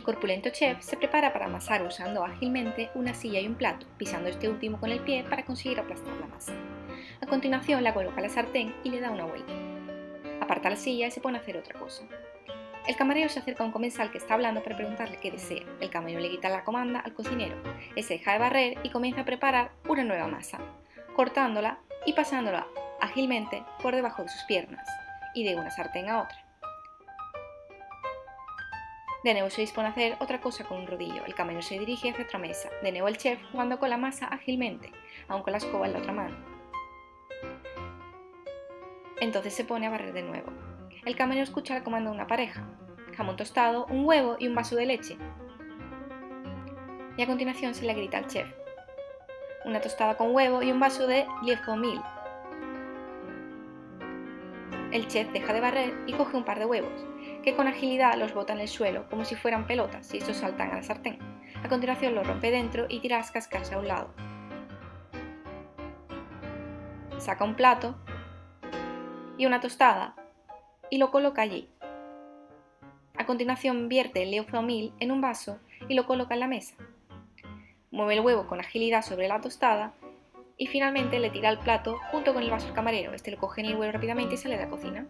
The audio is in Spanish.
El corpulento chef se prepara para amasar usando ágilmente una silla y un plato, pisando este último con el pie para conseguir aplastar la masa. A continuación la coloca en la sartén y le da una vuelta. Aparta la silla y se pone a hacer otra cosa. El camarero se acerca a un comensal que está hablando para preguntarle qué desea. El camarero le quita la comanda al cocinero. Ese deja de barrer y comienza a preparar una nueva masa, cortándola y pasándola ágilmente por debajo de sus piernas y de una sartén a otra. De nuevo se dispone a hacer otra cosa con un rodillo. El camarero se dirige hacia otra mesa. De nuevo el chef jugando con la masa ágilmente, aun con la escoba en la otra mano. Entonces se pone a barrer de nuevo. El camarero escucha el comando de una pareja. Jamón tostado, un huevo y un vaso de leche. Y a continuación se le grita al chef. Una tostada con huevo y un vaso de mil. El chef deja de barrer y coge un par de huevos que con agilidad los bota en el suelo como si fueran pelotas y estos saltan a la sartén. A continuación los rompe dentro y tira las cascas a un lado. Saca un plato y una tostada y lo coloca allí. A continuación vierte el leofamil en un vaso y lo coloca en la mesa. Mueve el huevo con agilidad sobre la tostada y finalmente le tira el plato junto con el vaso al camarero. Este lo coge en el huevo rápidamente y sale de la cocina.